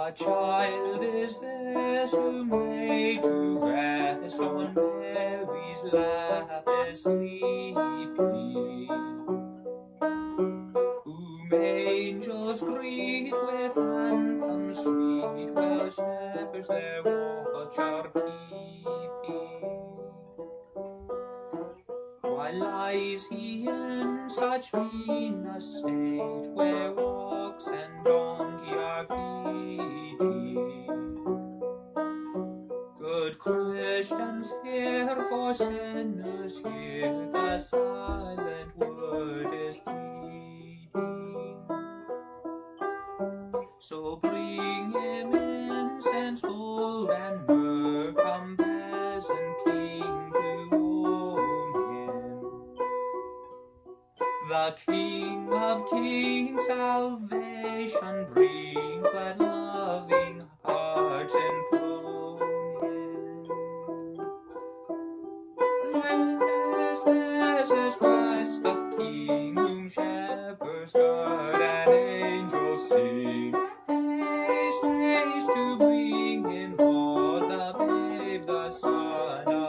What child is this who made to rest on Mary's lap is sleeping? Angels greet with anthems sweet, while shepherds their watch are keeping. Why lies he in such mean a state, where ox and donkey are feeding? Christians, hear, for sinners here, the silent word is pleading. So bring him incense, gold, and myrrh, come peasant king to own him. The King of Kings salvation brings, let ever start and angels sing. Haste, haste to bring him for the babe, the son